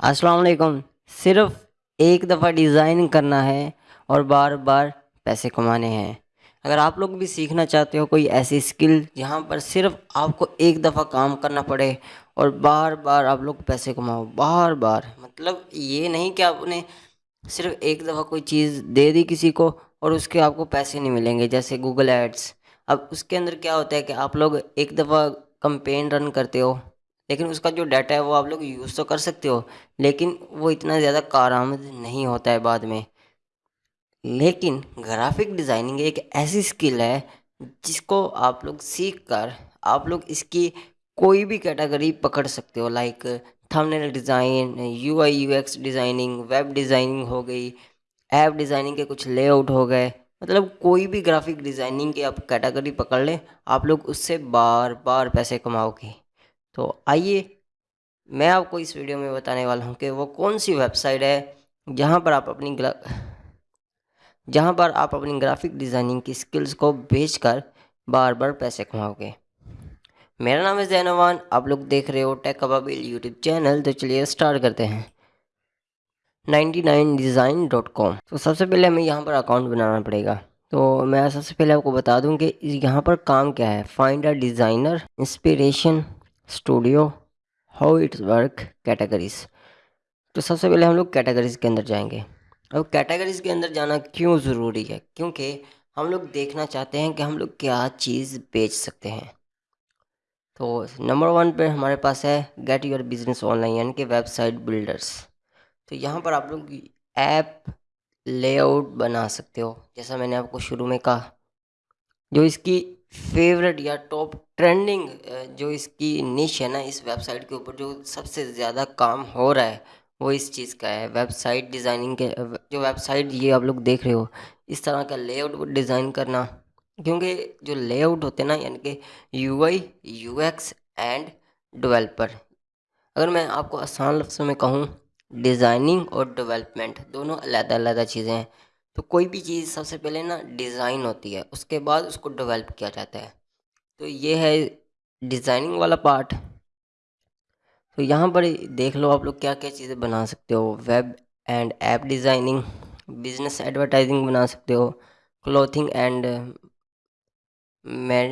अस्सलाम वालेकुम सिर्फ़ एक दफ़ा डिज़ाइन करना है और बार बार पैसे कमाने हैं। अगर आप लोग भी सीखना चाहते हो कोई ऐसी स्किल जहाँ पर सिर्फ़ आपको एक दफ़ा काम करना पड़े और बार बार आप लोग पैसे कमाओ बार बार मतलब ये नहीं कि आपने सिर्फ़ एक दफ़ा कोई चीज़ दे दी किसी को और उसके आपको पैसे नहीं मिलेंगे, जैसे गूगल एड्स अब उसके अंदर क्या होता है कि आप लोग एक दफ़ा कंपेन रन करते हो लेकिन उसका जो डाटा है वो आप लोग यूज़ तो कर सकते हो, लेकिन वो इतना ज़्यादा कारआमद नहीं होता है बाद में। लेकिन ग्राफिक डिज़ाइनिंग एक ऐसी स्किल है जिसको आप लोग सीख कर आप लोग इसकी कोई भी कैटेगरी पकड़ सकते हो like thumbnail design U I U X designing web designing हो गई ऐप डिज़ाइनिंग के कुछ लेआउट हो गए। मतलब कोई भी ग्राफिक डिज़ाइनिंग की आप कैटेगरी पकड़ लें, आप लोग उससे बार बार पैसे कमाओगे। तो आइए मैं आपको इस वीडियो में बताने वाला हूँ कि वो कौन सी वेबसाइट है जहाँ पर आप अपनी जहाँ पर आप अपनी ग्राफिक डिज़ाइनिंग की स्किल्स को बेचकर बार बार पैसे कमाओगे। मेरा नाम है जैनवान आप लोग देख रहे हो टेक कबाबिल यूट्यूब चैनल तो चलिए स्टार्ट करते हैं। 99design.com तो सबसे पहले हमें यहाँ पर अकाउंट बनाना पड़ेगा। तो मैं सबसे पहले आपको बता दूँ कि यहाँ पर काम क्या है। Find a designer inspiration studio how it's work categories तो सबसे पहले हम लोग कैटेगरीज के अंदर जाएँगे। अब कैटेगरीज के अंदर जाना क्यों ज़रूरी है? क्योंकि हम लोग देखना चाहते हैं कि हम लोग क्या चीज़ बेच सकते हैं। तो नंबर वन पे हमारे पास है गेट योर बिज़नेस ऑनलाइन यानी कि वेबसाइट बिल्डर्स तो यहाँ पर आप लोग ऐप लेआउट बना सकते हो, जैसा मैंने आपको शुरू में कहा। जो इसकी फेवरेट या टॉप ट्रेंडिंग जो इसकी निश है ना, इस वेबसाइट के ऊपर जो सबसे ज़्यादा काम हो रहा है, वो इस चीज़ का है। वेबसाइट डिज़ाइनिंग के जो वेबसाइट ये आप लोग देख रहे हो, इस तरह का लेआउट डिज़ाइन करना। क्योंकि जो लेआउट होते हैं ना, यानी कि U I U X and developer अगर मैं आपको आसान लफ्ज़ों में कहूँ डिज़ाइनिंग और डेवलपमेंट दोनों अलग अलग चीज़ें हैं। तो कोई भी चीज़ सबसे पहले ना डिज़ाइन होती है, उसके बाद उसको डेवलप किया जाता है। तो ये है डिज़ाइनिंग वाला पार्ट तो यहाँ पर देख लो आप लोग क्या क्या चीज़ें बना सकते हो। Web and app designing business advertising बना सकते हो क्लोथिंग एंड मैं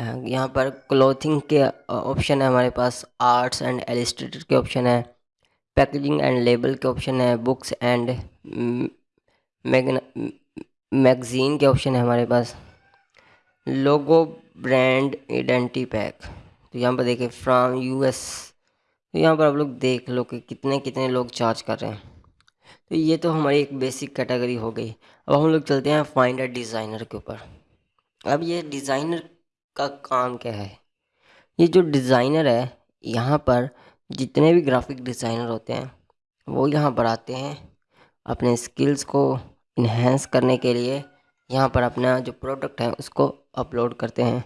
यहाँ पर क्लोथिंग के ऑप्शन है हमारे पास आर्ट्स एंड एलिस्ट्रेटर के ऑप्शन है पैकेजिंग एंड लेबल के ऑप्शन है बुक्स एंड मैगज़ीन के ऑप्शन है हमारे पास। Logo brand identity pack. तो यहाँ पर देखिए, फ्राम यूएस। तो यहाँ पर आप लोग देख लो कि कितने कितने लोग चार्ज कर रहे हैं। तो ये तो हमारी एक बेसिक कैटेगरी हो गई। अब हम लोग चलते हैं फाइंड अ डिज़ाइनर के ऊपर। अब ये डिज़ाइनर का काम क्या है? ये जो डिज़ाइनर है, यहाँ पर जितने भी ग्राफिक डिज़ाइनर होते हैं, वो यहाँ पर आते हैं अपने स्किल्स को इन्हेंस करने के लिए यहाँ पर अपना जो प्रोडक्ट है उसको अपलोड करते हैं।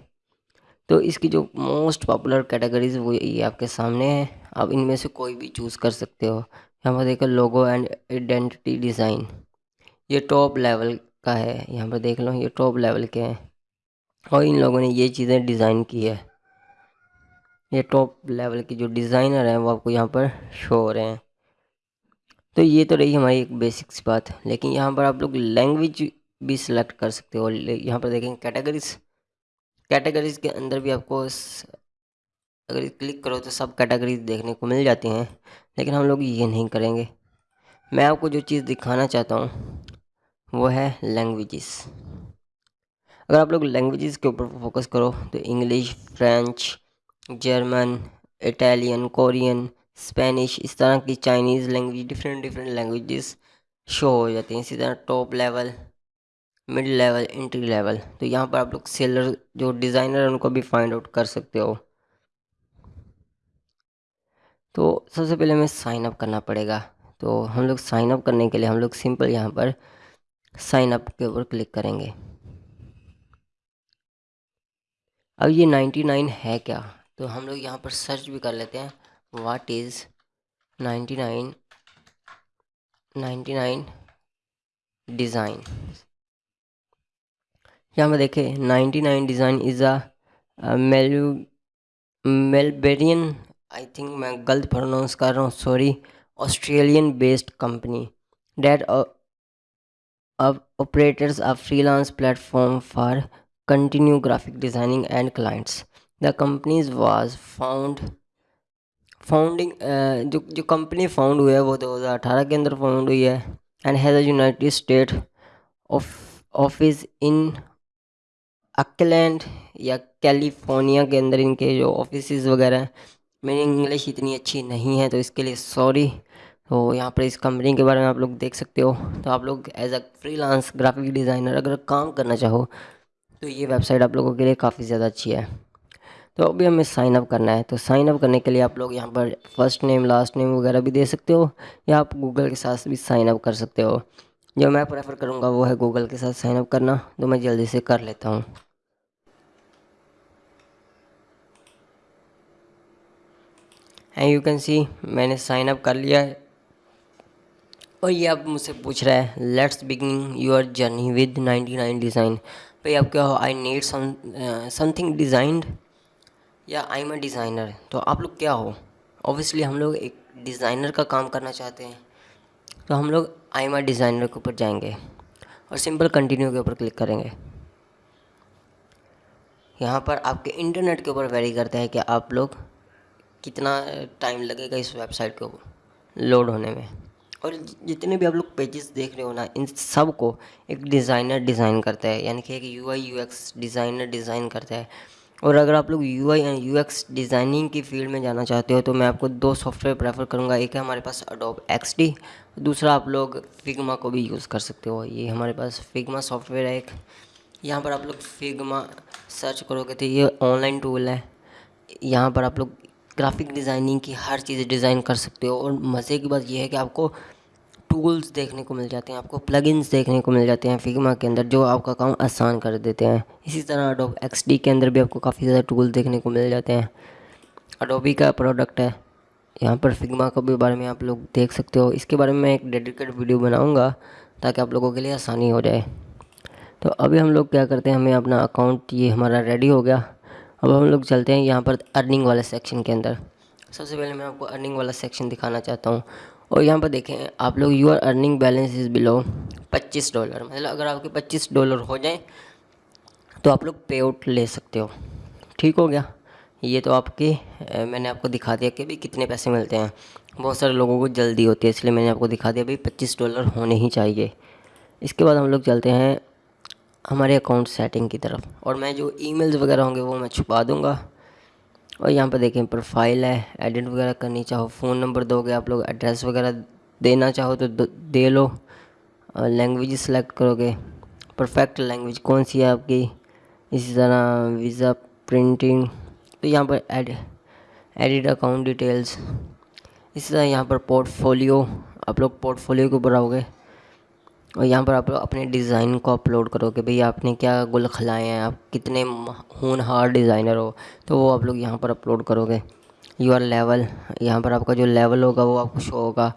तो इसकी जो मोस्ट पॉपुलर कैटेगरीज वो ये आपके सामने है। आप इनमें से कोई भी चूज़ कर सकते हो। यहाँ पर देखो लोगो एंड आइडेंटिटी डिज़ाइन ये टॉप लेवल का है। यहाँ पर देख लो, ये टॉप लेवल के हैं। और इन लोगों ने ये चीज़ें डिज़ाइन की है। ये टॉप लेवल की जो डिज़ाइनर हैं वो आपको यहाँ पर शो हो रहे हैं। तो ये तो रही हमारी एक बेसिक सी बात। लेकिन यहाँ पर आप लोग लैंग्वेज भी सिलेक्ट कर सकते हो। यहाँ पर देखेंगे कैटेगरीज कैटेगरीज के अंदर भी आपको अगर क्लिक करो तो सब कैटेगरीज देखने को मिल जाती हैं। लेकिन हम लोग ये नहीं करेंगे। मैं आपको जो चीज़ दिखाना चाहता हूँ, वो है लैंग्वेजेस अगर आप लोग लैंग्वेजेस के ऊपर फोकस करो तो English French German Italian Korean Spanish इस तरह की Chinese language different different languages show हो जाती हैं। इसी तरह top level mid level entry level तो यहाँ पर आप लोग सेलर जो डिज़ाइनर है, उनको भी फाइंड आउट कर सकते हो। तो सबसे पहले हमें साइन अप करना पड़ेगा। तो हम लोग साइन अप करने के लिए, हम लोग सिंपल यहाँ पर साइन अप के ऊपर क्लिक करेंगे। अब ये 99 है क्या? तो हम लोग यहाँ पर सर्च भी कर लेते हैं। वाट इज़ 99 99 डिज़ाइन यहाँ पर देखें 99 design is a Melbournian I think मैं गलत प्रोनाउंस कर रहा हूँ sorry Australian based company that operators a freelance platform for continue graphic designing and clients the companies was found founding जो जो कंपनी फाउंड हुई है वो 2018 के अंदर फाउंड हुई है and has a United State office in Auckland या कैलिफ़ोर्निया के अंदर इनके जो ऑफ़िस वगैरह हैं। मेरी इंग्लिश इतनी अच्छी नहीं है तो इसके लिए सॉरी तो यहाँ पर इस कंपनी के बारे में आप लोग देख सकते हो। तो आप लोग as a freelance graphic designer अगर काम करना चाहो तो ये वेबसाइट आप लोगों के लिए काफ़ी ज़्यादा अच्छी है। तो अभी हमें साइन अप करना है। तो साइन अप करने के लिए आप लोग यहाँ पर फ़र्स्ट नेम लास्ट नेम वगैरह भी दे सकते हो या आप गूगल के साथ भी साइन अप कर सकते हो। जो मैं प्रेफर करूँगा वो है गूगल के साथ साइन अप करना। तो मैं जल्दी से कर लेता हूँ। एंड यू कैन सी मैंने साइन अप कर लिया है। और ये अब मुझसे पूछ रहा है let's begin your journey with 99 design भाई आप क्या हो आई नीड समथिंग डिज़ाइंड या आई एम अ डिज़ाइनर तो आप लोग क्या हो? ऑब्वियसली हम लोग एक डिज़ाइनर का काम करना चाहते हैं तो हम लोग आई एम अ डिज़ाइनर के ऊपर जाएँगे और सिंपल कंटिन्यू के ऊपर क्लिक करेंगे। यहाँ पर आपके इंटरनेट के ऊपर वेरी करता है कि आप लोग कितना टाइम लगेगा इस वेबसाइट को लोड होने में। और जितने भी आप लोग पेजेस देख रहे हो ना, इन सबको एक डिज़ाइनर डिज़ाइन करता है, यानी कि एक U I U X designer design करता है। और अगर आप लोग U I and U X designing की फ़ील्ड में जाना चाहते हो तो मैं आपको दो सॉफ्टवेयर प्रेफर करूँगा। एक है हमारे पास अडोब एक्स डी दूसरा आप लोग फिग्मा को भी यूज़ कर सकते हो। ये हमारे पास फिग्मा सॉफ्टवेयर है एक। यहाँ पर आप लोग फिग्मा सर्च करोगे तो ये ऑनलाइन टूल है। यहाँ पर आप लोग ग्राफिक डिज़ाइनिंग की हर चीज़ डिज़ाइन कर सकते हो और मज़े की बात यह है कि आपको टूल्स देखने को मिल जाते हैं, आपको प्लगइन्स देखने को मिल जाते हैं फिग्मा के अंदर, जो आपका काम आसान कर देते हैं। इसी तरह अडोब एक्स के अंदर भी आपको काफ़ी ज़्यादा टूल देखने को मिल जाते हैं। अडोबी का प्रोडक्ट है। यहाँ पर फिग्मा के भी बारे में आप लोग देख सकते हो। इसके बारे में मैं एक डेडिकेट वीडियो बनाऊँगा, ताकि आप लोगों के लिए आसानी हो जाए। तो अभी हम लोग क्या करते हैं, हमें अपना अकाउंट ये हमारा रेडी हो गया। अब हम लोग चलते हैं यहाँ पर अर्निंग वाले सेक्शन के अंदर। सबसे पहले मैं आपको अर्निंग वाला सेक्शन दिखाना चाहता हूँ। और यहाँ पर देखें, आप लोग your earning balance is below पच्चीस डॉलर मतलब अगर आपके पच्चीस डॉलर हो जाए तो आप लोग पे आउट ले सकते हो। ठीक हो गया? ये तो आपके मैंने आपको दिखा दिया कि भाई कितने पैसे मिलते हैं। बहुत सारे लोगों को जल्दी होती है, इसलिए मैंने आपको दिखा दिया भाई पच्चीस डॉलर होने ही चाहिए। इसके बाद हम लोग चलते हैं हमारे अकाउंट सेटिंग की तरफ़। और मैं जो ईमेल्स वगैरह होंगे, वो मैं छुपा दूँगा। और यहाँ पर देखें प्रोफ़ाइल है एडिट वगैरह करनी चाहो फ़ोन नंबर दोगे, आप लोग एड्रेस वगैरह देना चाहो तो दे लो। लैंग्वेज सेलेक्ट करोगे। परफेक्ट लैंग्वेज कौन सी है आपकी? इसी तरह वीज़ा प्रिंटिंग तो यहाँ पर एड एडिट अकाउंट डिटेल्स इसी तरह यहाँ पर पोर्टफोलियो आप लोग पोर्टफोलियो के आओगे और यहाँ पर आप अपने डिज़ाइन को अपलोड करो कि भाई आपने क्या गुल खिलाए हैं? आप कितने होनहार डिज़ाइनर हो? तो वो आप लोग यहाँ पर अपलोड करोगे। यूर लेवल यहाँ पर आपका जो लेवल होगा वो आपको शो होगा।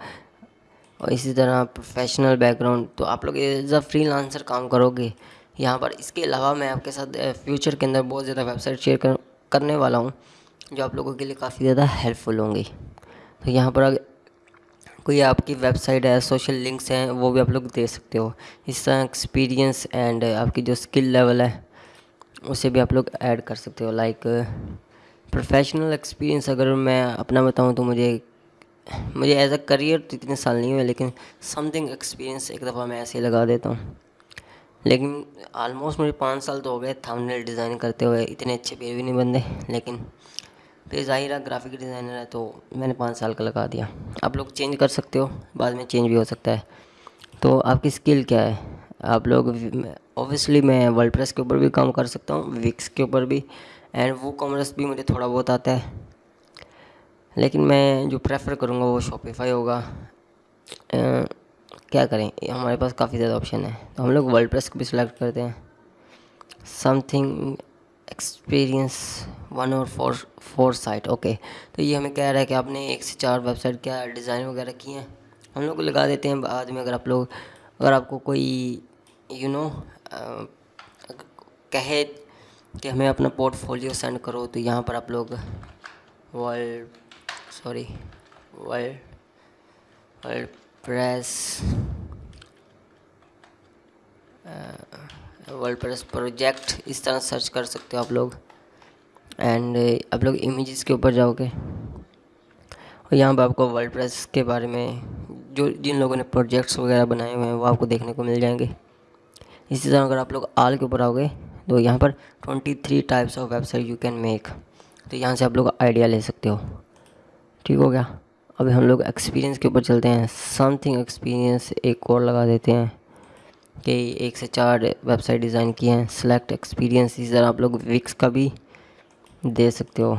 और इसी तरह प्रोफेशनल बैकग्राउंड तो आप लोग एज अ फ्री लांसर काम करोगे। यहाँ पर इसके अलावा मैं आपके साथ फ्यूचर के अंदर बहुत ज़्यादा वेबसाइट शेयर कर, करने वाला हूँ जो आप लोगों के लिए काफ़ी ज़्यादा हेल्पफुल होंगी। तो यहाँ पर कोई आपकी वेबसाइट है सोशल लिंक्स हैं, वो भी आप लोग दे सकते हो। इस तरह एक्सपीरियंस एंड आपकी जो स्किल लेवल है, उसे भी आप लोग ऐड कर सकते हो। लाइक प्रोफेशनल एक्सपीरियंस अगर मैं अपना बताऊँ तो मुझे मुझे एज अ करियर तो इतने साल नहीं हुए, लेकिन समथिंग एक्सपीरियंस एक दफ़ा मैं ऐसे ही लगा देता हूँ। लेकिन ऑलमोस्ट मुझे पाँच साल तो हो गए थंबनेल डिज़ाइन करते हुए, इतने अच्छे पेज भी नहीं बनते लेकिन फिर ज़ाहिर है ग्राफिक डिज़ाइनर है तो मैंने पाँच साल का लगा दिया। आप लोग चेंज कर सकते हो बाद में चेंज भी हो सकता है। तो आपकी स्किल क्या है? आप लोग ऑब्वियसली मैं वर्ल्ड प्रेस के ऊपर भी काम कर सकता हूँ विक्स के ऊपर भी एंड वो कॉमर्स भी मुझे थोड़ा बहुत आता है। लेकिन मैं जो प्रेफर करूँगा वो शॉपिफाई होगा। आ, क्या करें? हमारे पास काफ़ी ज़्यादा ऑप्शन है। तो हम लोग वर्ल्ड प्रेस को भी सिलेक्ट करते हैं। समथिंग एक्सपीरियंस वन और फोर फोर साइट ओके तो ये हमें कह रहा है कि आपने एक से चार वेबसाइट क्या डिज़ाइन वगैरह किए हैं? हम लोग लगा देते हैं बाद में अगर आप लोग अगर आपको कोई यू you नो know, कहे कि हमें अपना पोर्टफोलियो सेंड करो तो यहाँ पर आप लोग world sorry world world press world press project इस तरह सर्च कर सकते हो आप लोग। एंड आप लोग इमेजेस के ऊपर जाओगे। और यहाँ पर आपको वर्ल्ड प्रेस के बारे में जो, जिन लोगों ने प्रोजेक्ट्स वगैरह बनाए हुए हैं, वो आपको देखने को मिल जाएँगे। इसी तरह अगर आप लोग आल के ऊपर आओगे तो यहाँ पर twenty three types of website you can make तो यहाँ से आप लोग आइडिया ले सकते हो। ठीक हो गया? अभी हम लोग एक्सपीरियंस के ऊपर चलते हैं। समथिंग एक्सपीरियंस एक और लगा देते हैं। कि एक से चार वेबसाइट डिज़ाइन किए हैं। सेलेक्ट एक्सपीरियंस इसी तरह आप लोग विक्स का भी दे सकते हो।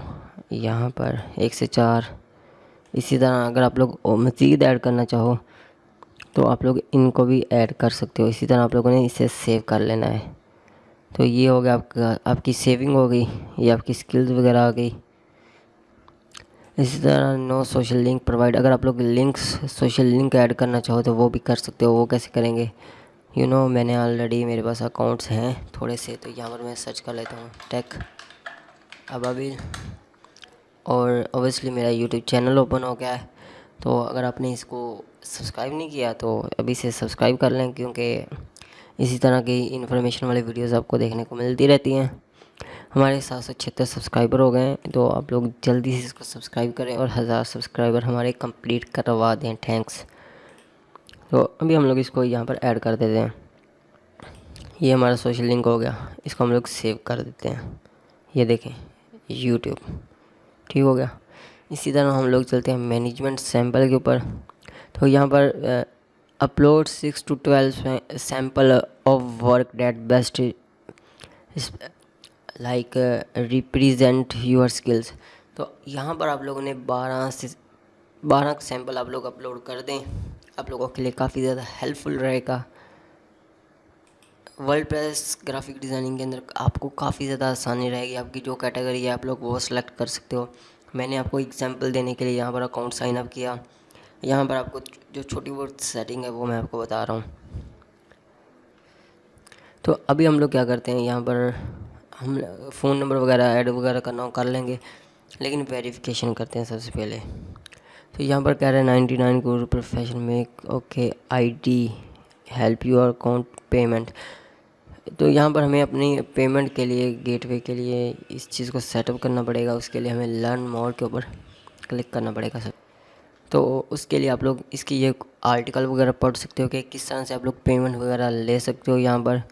यहाँ पर एक से चार। इसी तरह अगर आप लोग मज़ीद ऐड करना चाहो तो आप लोग इनको भी ऐड कर सकते हो। इसी तरह आप लोगों ने इसे सेव कर लेना है। तो ये हो गया आपका, आपकी सेविंग हो गई, ये आपकी स्किल्स वगैरह आ गई। इसी तरह नो सोशल लिंक प्रोवाइड अगर आप लोग लिंक्स सोशल लिंक ऐड करना चाहो तो वो भी कर सकते हो, वो कैसे करेंगे? यू नो मैंने ऑलरेडी मेरे पास अकाउंट्स हैं थोड़े से तो यहाँ पर मैं सर्च कर लेता हूँ टेक अबाबिल और ओबियसली मेरा यूट्यूब चैनल ओपन हो गया है तो अगर आपने इसको सब्सक्राइब नहीं किया तो अभी से सब्सक्राइब कर लें, क्योंकि इसी तरह की इन्फॉर्मेशन वाली वीडियोस आपको देखने को मिलती रहती हैं। हमारे सात सौ छिहत्तर सब्सक्राइबर हो गए हैं तो आप लोग जल्दी से इसको सब्सक्राइब करें और हज़ार सब्सक्राइबर हमारे कंप्लीट करवा दें। थैंक्स तो अभी हम लोग इसको यहाँ पर ऐड कर देते हैं। ये हमारा सोशल लिंक हो गया। इसको हम लोग सेव कर देते हैं। ये देखें यूट्यूब ठीक हो गया। इसी तरह हम लोग चलते हैं मैनेजमेंट सैंपल के ऊपर। तो यहाँ पर upload six to twelve sample of work that best like represent your skills तो यहाँ पर आप लोगों ने बारह से, बारह सैंपल आप लोग अपलोड कर दें। आप लोगों के लिए काफ़ी ज़्यादा हेल्पफुल रहेगा। वर्ल्ड प्रेस ग्राफिक डिज़ाइनिंग के अंदर आपको काफ़ी ज़्यादा आसानी रहेगी। आपकी जो कैटेगरी है, आप लोग वो सिलेक्ट कर सकते हो। मैंने आपको एग्जांपल देने के लिए यहाँ पर अकाउंट साइन अप किया। यहाँ पर आपको जो छोटी बहुत सेटिंग है, वो मैं आपको बता रहा हूँ। तो अभी हम लोग क्या करते हैं, यहाँ पर हम फ़ोन नंबर वगैरह ऐड वगैरह करना कर लेंगे। लेकिन वेरिफिकेशन करते हैं सबसे पहले। तो यहाँ पर कह रहे हैं नाइन्टी नाइन को profession make okay I D help your account payment तो यहाँ पर हमें अपनी पेमेंट के लिए गेटवे के लिए इस चीज़ को सेटअप करना पड़ेगा। उसके लिए हमें लर्न मोर के ऊपर क्लिक करना पड़ेगा सर तो उसके लिए आप लोग इसकी ये आर्टिकल वगैरह पढ़ सकते हो कि किस तरह से आप लोग पेमेंट वगैरह ले सकते हो यहाँ पर।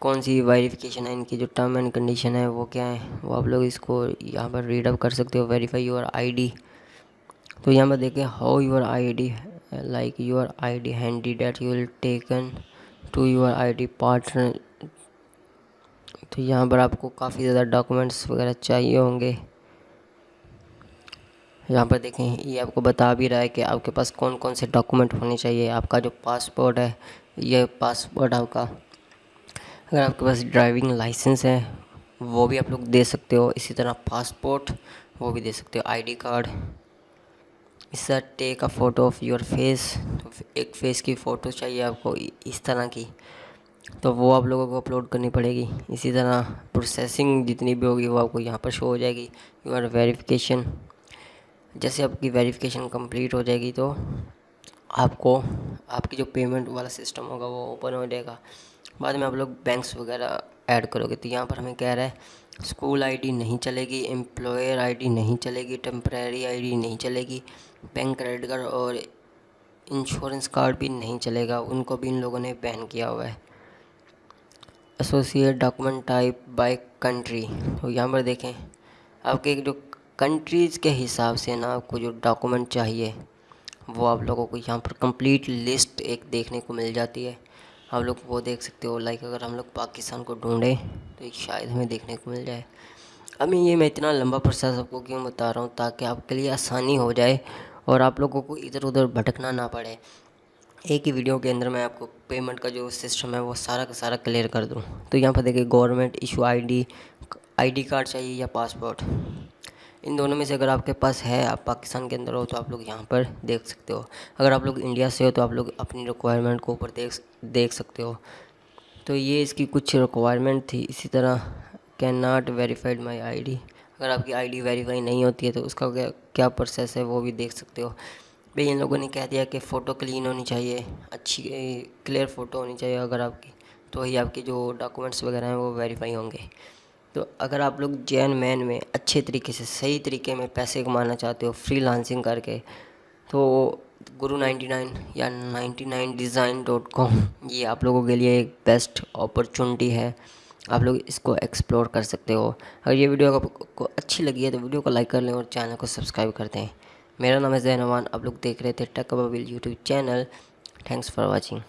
कौन सी वेरिफिकेशन है, इनकी जो टर्म एंड कंडीशन है, वो क्या है, वो आप लोग इसको यहाँ पर रीड अप कर सकते हो वेरीफाई योर आईडी तो यहाँ पर देखें how your ID like your ID handy that you will taken to your ID partner तो यहाँ पर आपको काफ़ी ज़्यादा डॉक्यूमेंट्स वगैरह चाहिए होंगे। यहाँ पर देखें, ये आपको बता भी रहा है कि आपके पास कौन कौन से डॉक्यूमेंट होने चाहिए। आपका जो पासपोर्ट है, ये पासपोर्ट आपका, अगर आपके पास ड्राइविंग लाइसेंस है, वो भी आप लोग दे सकते हो। इसी तरह पासपोर्ट वो भी दे सकते हो। आईडी कार्ड इस take a photo of your face एक फेस की फ़ोटो चाहिए आपको इस तरह की। तो वो आप लोगों को अपलोड करनी पड़ेगी। इसी तरह प्रोसेसिंग जितनी भी होगी वो आपको यहाँ पर शो हो जाएगी। योर वेरिफिकेशन जैसे आपकी वेरिफिकेशन कंप्लीट हो जाएगी तो आपको, आपकी जो पेमेंट वाला सिस्टम होगा वो ओपन हो जाएगा। बाद में आप लोग बैंक्स वगैरह ऐड करोगे। तो यहाँ पर हमें कह रहा है स्कूल आईडी नहीं चलेगी एम्प्लॉयर आईडी नहीं चलेगी टेम्प्रेरी आईडी नहीं चलेगी बैंक क्रेडिट कार्ड और इंश्योरेंस कार्ड भी नहीं चलेगा। उनको भी इन लोगों ने बैन किया हुआ है। Associate document type by country तो यहाँ पर देखें, आपके जो कंट्रीज़ के हिसाब से ना आपको जो डॉक्यूमेंट चाहिए, वो आप लोगों को यहाँ पर कंप्लीट लिस्ट एक देखने को मिल जाती है। आप लोग वो देख सकते हो लाइक अगर हम लोग पाकिस्तान को ढूंढें तो शायद हमें देखने को मिल जाए। अभी ये मैं इतना लंबा प्रोसेस आपको क्यों बता रहा हूँ, ताकि आपके लिए आसानी हो जाए और आप लोगों को इधर उधर भटकना ना पड़े। एक ही वीडियो के अंदर मैं आपको पेमेंट का जो सिस्टम है, वो सारा का सारा क्लियर कर दूँ। तो यहाँ पर देखिए government issue ID ID card चाहिए या पासपोर्ट इन दोनों में से अगर आपके पास है, आप पाकिस्तान के अंदर हो तो आप लोग यहाँ पर देख सकते हो। अगर आप लोग इंडिया से हो तो आप लोग अपनी रिक्वायरमेंट को ऊपर देख देख सकते हो। तो ये इसकी कुछ रिक्वायरमेंट थी। इसी तरह can not verified my I D अगर आपकी आईडी वेरीफाई नहीं होती है तो उसका क्या क्या प्रोसेस है वो भी देख सकते हो। भाई, इन लोगों ने कह दिया कि फ़ोटो क्लीन होनी चाहिए, अच्छी क्लियर फ़ोटो होनी चाहिए अगर आपकी तो ही आपके जो डॉक्यूमेंट्स वगैरह हैं वो वेरीफाई होंगे। तो अगर आप लोग जैन मैन में अच्छे तरीके से, सही तरीके में पैसे कमाना चाहते हो फ्री लांसिंग करके तो गुरु 99 या 99 डिज़ाइन डॉट कॉम, ये आप लोगों के लिए एक बेस्ट अपॉर्चुनिटी है। आप लोग इसको एक्सप्लोर कर सकते हो। अगर ये वीडियो आपको अच्छी लगी है तो वीडियो को लाइक कर लें और चैनल को सब्सक्राइब कर दें। मेरा नाम है जैनवान आप लोग देख रहे थे tech YouTube channel thanks for watching